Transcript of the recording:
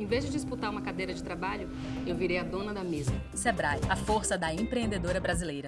Em vez de disputar uma cadeira de trabalho, eu virei a dona da mesa. Sebrae, a força da empreendedora brasileira.